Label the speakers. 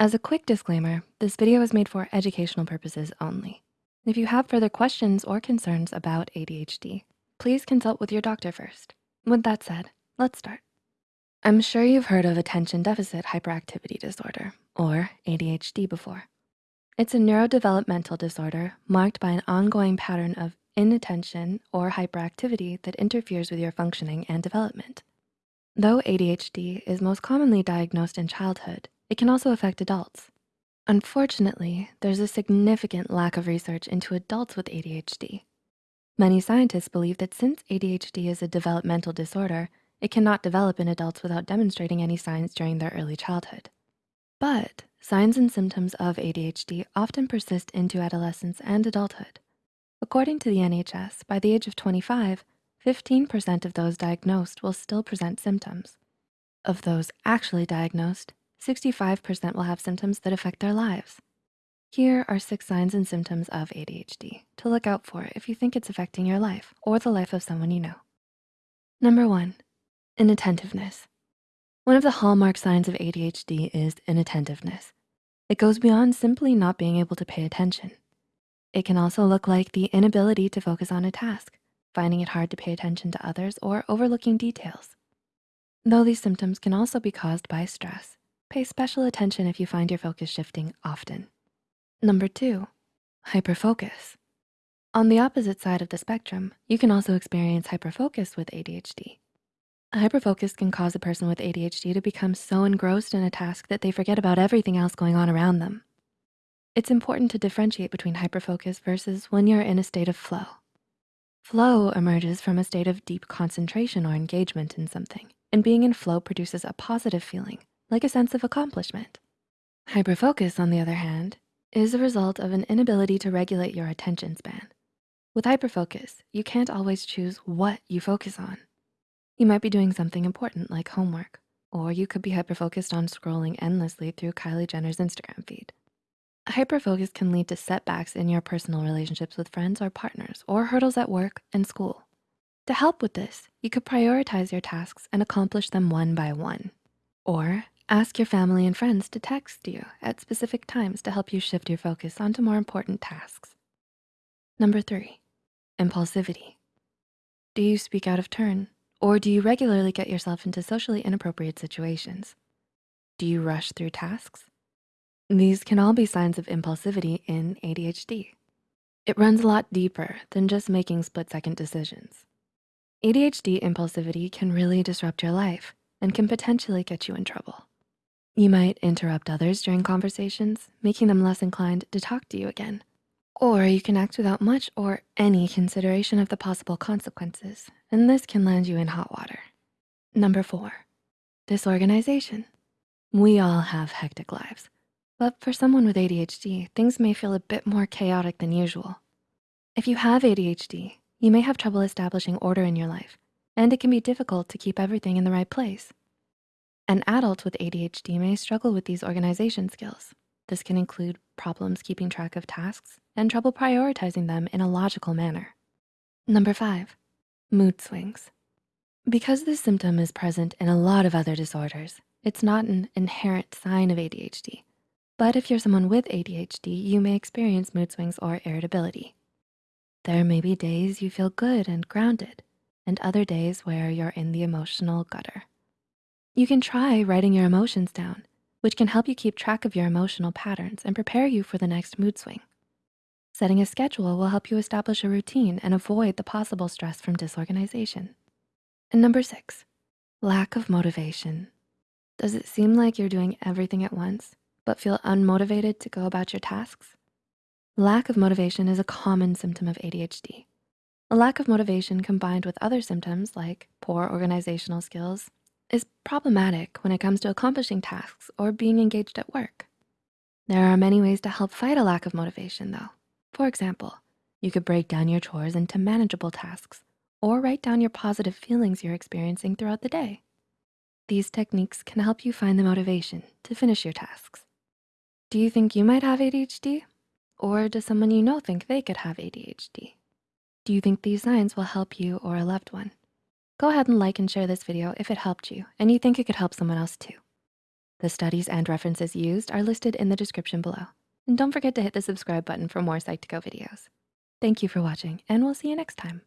Speaker 1: As a quick disclaimer, this video is made for educational purposes only. If you have further questions or concerns about ADHD, please consult with your doctor first. With that said, let's start. I'm sure you've heard of attention deficit hyperactivity disorder, or ADHD before. It's a neurodevelopmental disorder marked by an ongoing pattern of inattention or hyperactivity that interferes with your functioning and development. Though ADHD is most commonly diagnosed in childhood, it can also affect adults. Unfortunately, there's a significant lack of research into adults with ADHD. Many scientists believe that since ADHD is a developmental disorder, it cannot develop in adults without demonstrating any signs during their early childhood. But signs and symptoms of ADHD often persist into adolescence and adulthood. According to the NHS, by the age of 25, 15% of those diagnosed will still present symptoms. Of those actually diagnosed, 65% will have symptoms that affect their lives. Here are six signs and symptoms of ADHD to look out for if you think it's affecting your life or the life of someone you know. Number one, inattentiveness. One of the hallmark signs of ADHD is inattentiveness. It goes beyond simply not being able to pay attention. It can also look like the inability to focus on a task, finding it hard to pay attention to others or overlooking details. Though these symptoms can also be caused by stress, Pay special attention if you find your focus shifting often. Number two, hyperfocus. On the opposite side of the spectrum, you can also experience hyperfocus with ADHD. Hyperfocus can cause a person with ADHD to become so engrossed in a task that they forget about everything else going on around them. It's important to differentiate between hyperfocus versus when you're in a state of flow. Flow emerges from a state of deep concentration or engagement in something, and being in flow produces a positive feeling like a sense of accomplishment. Hyperfocus, on the other hand, is a result of an inability to regulate your attention span. With hyperfocus, you can't always choose what you focus on. You might be doing something important like homework, or you could be hyperfocused on scrolling endlessly through Kylie Jenner's Instagram feed. Hyperfocus can lead to setbacks in your personal relationships with friends or partners, or hurdles at work and school. To help with this, you could prioritize your tasks and accomplish them one by one. Or Ask your family and friends to text you at specific times to help you shift your focus onto more important tasks. Number three, impulsivity. Do you speak out of turn or do you regularly get yourself into socially inappropriate situations? Do you rush through tasks? These can all be signs of impulsivity in ADHD. It runs a lot deeper than just making split-second decisions. ADHD impulsivity can really disrupt your life and can potentially get you in trouble. You might interrupt others during conversations, making them less inclined to talk to you again. Or you can act without much or any consideration of the possible consequences, and this can land you in hot water. Number four, disorganization. We all have hectic lives, but for someone with ADHD, things may feel a bit more chaotic than usual. If you have ADHD, you may have trouble establishing order in your life, and it can be difficult to keep everything in the right place. An adult with ADHD may struggle with these organization skills. This can include problems keeping track of tasks and trouble prioritizing them in a logical manner. Number five, mood swings. Because this symptom is present in a lot of other disorders, it's not an inherent sign of ADHD. But if you're someone with ADHD, you may experience mood swings or irritability. There may be days you feel good and grounded, and other days where you're in the emotional gutter. You can try writing your emotions down, which can help you keep track of your emotional patterns and prepare you for the next mood swing. Setting a schedule will help you establish a routine and avoid the possible stress from disorganization. And number six, lack of motivation. Does it seem like you're doing everything at once, but feel unmotivated to go about your tasks? Lack of motivation is a common symptom of ADHD. A lack of motivation combined with other symptoms like poor organizational skills, is problematic when it comes to accomplishing tasks or being engaged at work. There are many ways to help fight a lack of motivation though. For example, you could break down your chores into manageable tasks or write down your positive feelings you're experiencing throughout the day. These techniques can help you find the motivation to finish your tasks. Do you think you might have ADHD? Or does someone you know think they could have ADHD? Do you think these signs will help you or a loved one? Go ahead and like and share this video if it helped you and you think it could help someone else too. The studies and references used are listed in the description below. And don't forget to hit the subscribe button for more Psych2Go videos. Thank you for watching, and we'll see you next time.